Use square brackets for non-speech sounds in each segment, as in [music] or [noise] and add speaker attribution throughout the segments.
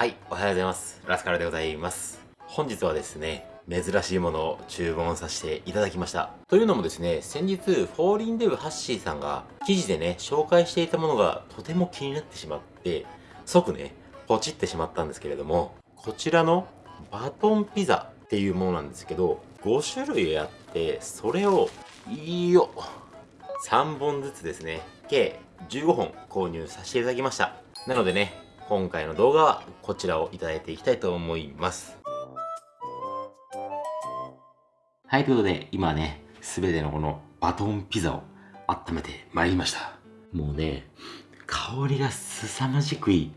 Speaker 1: はい、おはようございます。ラスカルでございます。本日はですね、珍しいものを注文させていただきました。というのもですね、先日、フォーリンデブハッシーさんが記事でね、紹介していたものがとても気になってしまって、即ね、ポチってしまったんですけれども、こちらのバトンピザっていうものなんですけど、5種類あって、それを、いいよ、3本ずつですね、計15本購入させていただきました。なのでね、今回の動画はこちらをいただいていきたいと思います。はい、ということで、今ね、すべてのこのバトンピザを温めてまいりました。もうね、香りが凄まじくいい。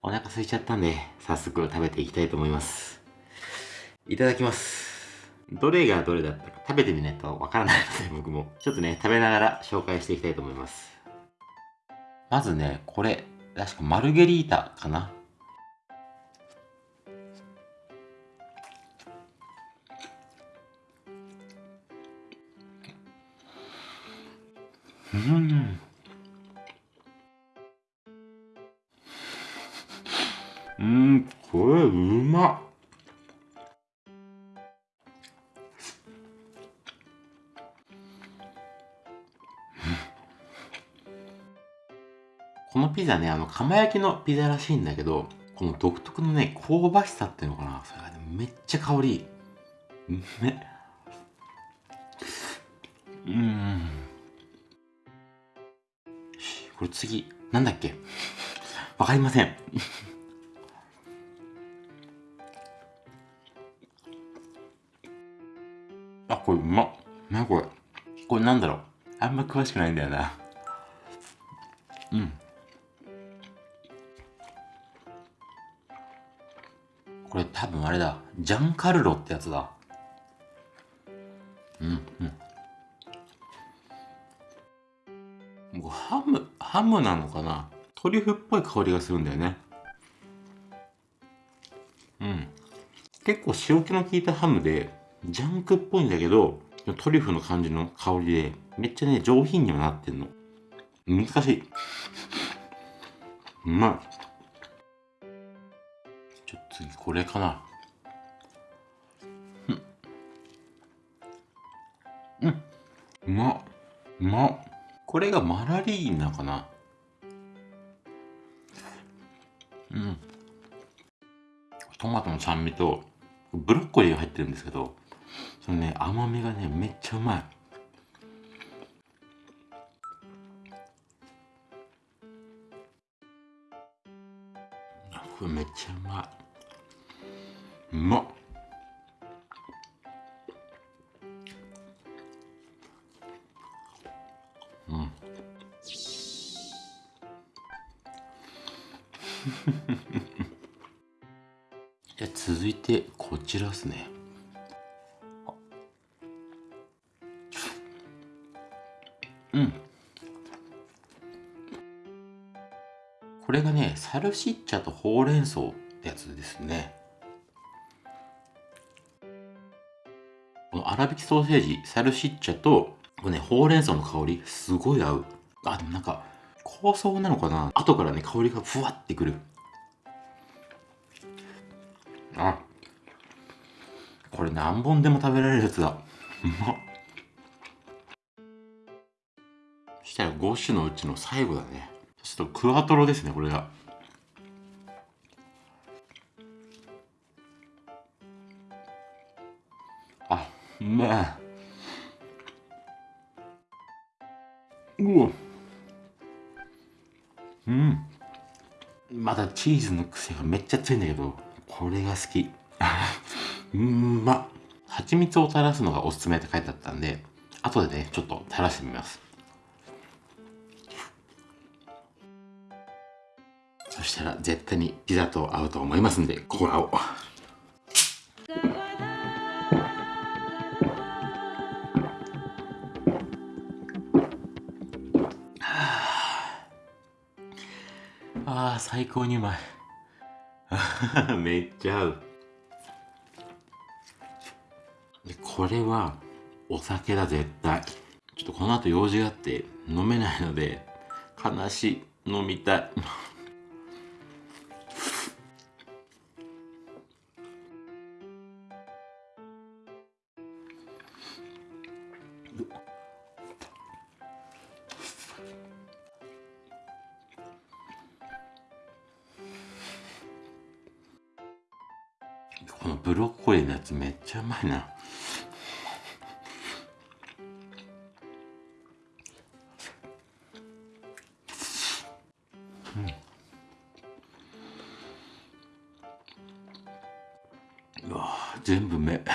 Speaker 1: お腹空いちゃったんで、早速食べていきたいと思います。いただきます。どれがどれだったか食べてみないとわからないので、僕も。ちょっとね、食べながら紹介していきたいと思います。まずね、これ、確かマルゲリータかな。うん。うん、これうまっ。ピザね、あの、釜焼きのピザらしいんだけど、この独特のね、香ばしさっていうのかな。それがね、めっちゃ香りいい。め、うん。これ次、なんだっけ？わかりません。あ、これうまっ。なこれ？これなんだろう？あんま詳しくないんだよな。うん。これ多分あれだ。ジャンカルロってやつだ。うんうん。もうハム、ハムなのかな？トリュフっぽい香りがするんだよね。うん。結構塩気の効いたハムで、ジャンクっぽいんだけど、トリュフの感じの香りで、めっちゃね、上品にはなってんの。難しい。うまい。これかな。うん。うん。うまっ。うまっこれがマラリーナかな。うん。トマトの酸味とブロッコリーが入ってるんですけどそのね甘みがねめっちゃうまい。これめっちゃうまいうまっ。うん。[laughs] じゃ続いてこちらですね。うん。これがねサルシッチャとほうれん草ってやつですね。粗挽きソーセージサルシッチャとこれねほうれん草の香りすごい合う。あでもなんか香草なのかな？後からね香りがふわってくる。あこれ何本でも食べられるやつだ。うまっ。そしたら5種のうちの最後だね。ちょっとクワトロですねこれが。あうわ。うん。まだチーズの癖がめっちゃ強いんだけどこれが好き。うんま。蜂蜜を垂らすのがおすすめって書いてあったんで後でねちょっと垂らしてみます。そしたら絶対にピザと合うと思いますんでここらを。あ、最高にうまい。[laughs] めっちゃ合う。で、これは、お酒だ、絶対。ちょっとこの後用事があって、飲めないので、悲しい。飲みたい。[laughs] このブロッコリーのやつめっちゃうまいな。うん。うわ全部目。[laughs]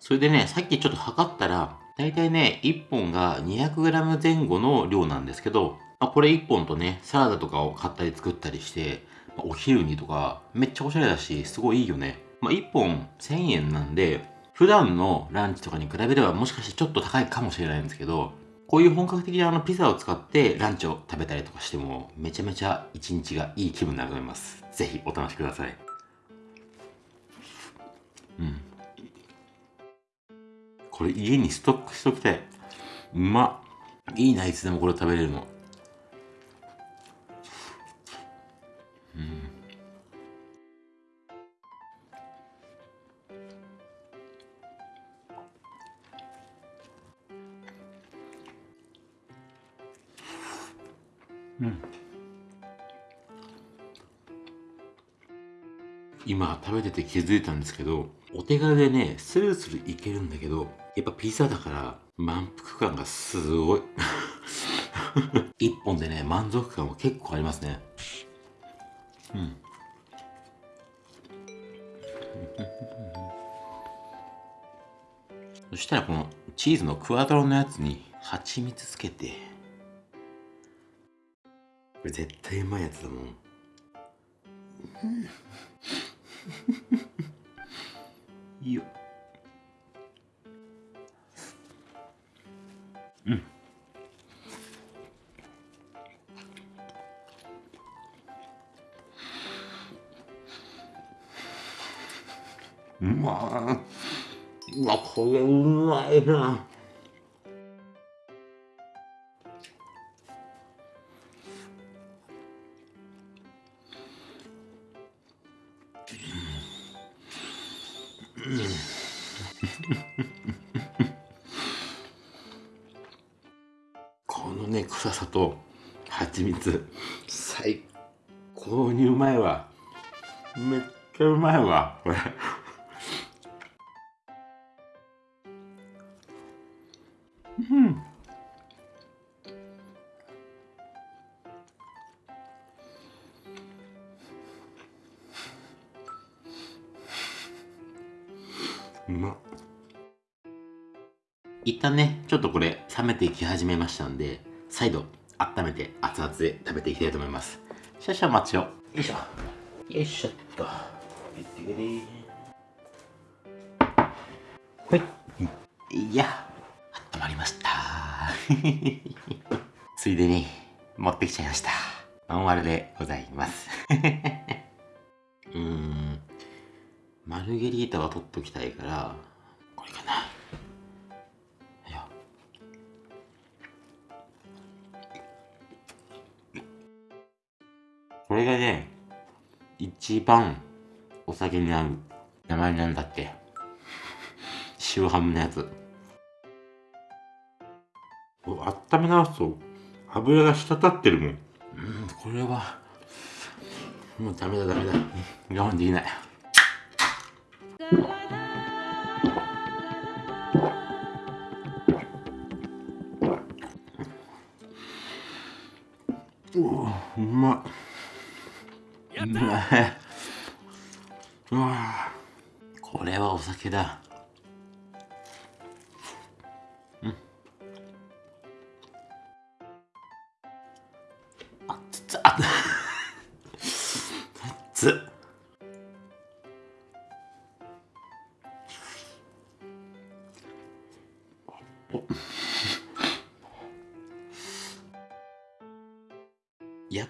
Speaker 1: それでねさっきちょっと測ったら大体ね1本が 200g 前後の量なんですけど、まあ、これ1本とねサラダとかを買ったり作ったりして、まあお昼にとかめっちゃおしゃれだしすごいいいよね、まあ、1本1000円なんで普段のランチとかに比べればもしかしてちょっと高いかもしれないんですけどこういう本格的なあのピザを使ってランチを食べたりとかしてもめちゃめちゃ一日がいい気分になると思います。ぜひお試しください。うん。これ家にストックしときたい。うまっ。いいな、いつでもこれ食べれるの。うん。今食べてて気づいたんですけどお手軽でねスルスルいけるんだけどやっぱピザだから満腹感がすごい [laughs] 一本でね満足感は結構ありますねうん。[laughs] そしたらこのチーズのクワトロのやつに蜂蜜つけて。これ絶対うまいやつだもん。いいよ。うん。まいうわこれうまいな。このね臭さと蜂蜜最高にうまいわ。めっちゃうまいわこれ。うまっ一旦ねちょっとこれ冷めていき始めましたんで再度温めて熱々で食べていきたいと思います。少々お待ちを。よいしょ。よいしょっと。ほい。いや温まりました。[laughs] ついでに持ってきちゃいました。ノンアルでございます。うーんマルゲリータは取っときたいからこれかな。いや。これがね一番お酒に合う名前なんだっけ塩ハムのやつ。お温め直すと油が滴ってるもん。うんこれはもうダメだダメだ。我慢できない。うわい。[laughs] うわこれはお酒だ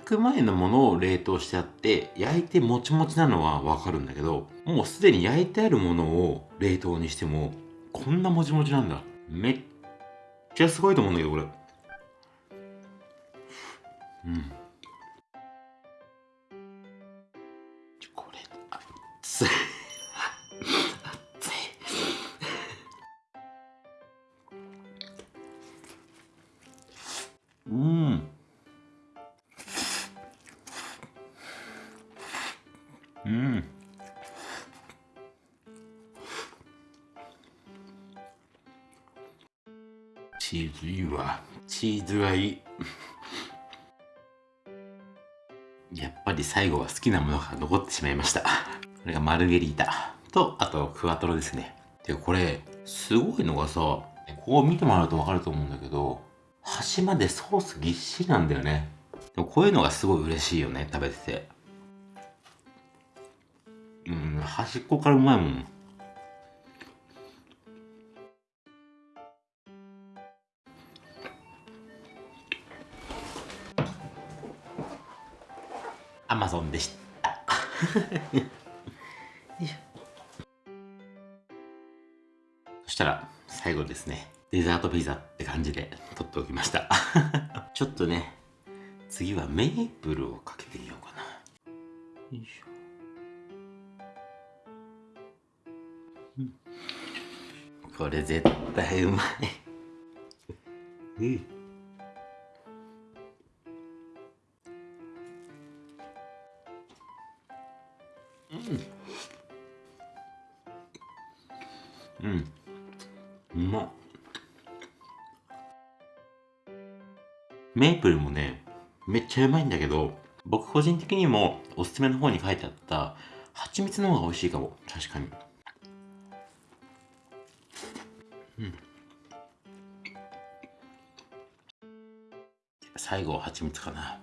Speaker 1: く前のものを冷凍してあって焼いてもちもちなのはわかるんだけどもうすでに焼いてあるものを冷凍にしてもこんなもちもちなんだ。めっちゃすごいと思うんだけどこれ。うん。これ熱い。熱い。うん。チーズいいわ。チーズはいい。[laughs] やっぱり最後は好きなものが残ってしまいました。これがマルゲリータ。と、あと、クワトロですね。で、これ、すごいのがさ、ここ見てもらうとわかると思うんだけど、端までソースぎっしりなんだよね。でもこういうのがすごい嬉しいよね、食べてて。うん、端っこからうまいもん。アマゾンでした。[laughs] そしたら最後ですね、デザートピザって感じで撮っておきました。[laughs] ちょっとね、次はメープルをかけてみようかな。よいしょ。うん、これ絶対うまい。うんうん。うまっ。メープルもね、めっちゃうまいんだけど、僕個人的にもおすすめの方に書いてあった蜂蜜の方が美味しいかも。確かに。うん。最後は蜂蜜かな。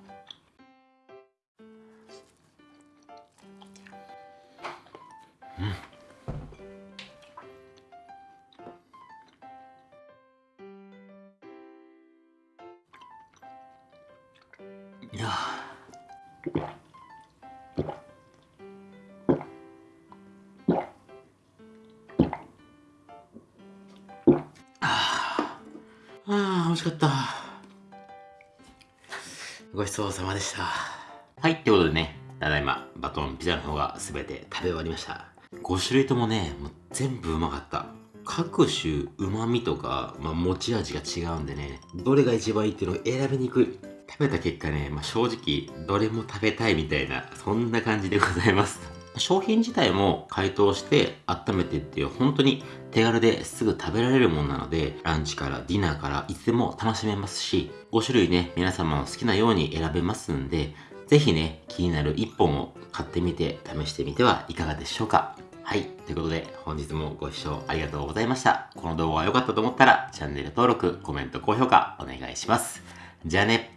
Speaker 1: あ美味しかった。ごちそうさまでした。はい。ってことでねただいまバトンピザの方が全て食べ終わりました。5種類ともねもう全部うまかった。各種旨味とか、まあ、持ち味が違うんでねどれが一番いいっていうのを選びにく。い食べた結果ね、まあ、正直どれも食べたいみたいなそんな感じでございます。商品自体も解凍して温めてっていう本当に手軽ですぐ食べられるものなのでランチからディナーからいつでも楽しめますし5種類ね皆様の好きなように選べますんでぜひね気になる1本を買ってみて試してみてはいかがでしょうかはい。ということで、本日もご視聴ありがとうございました。この動画が良かったと思ったら、チャンネル登録、コメント、高評価、お願いします。じゃあね。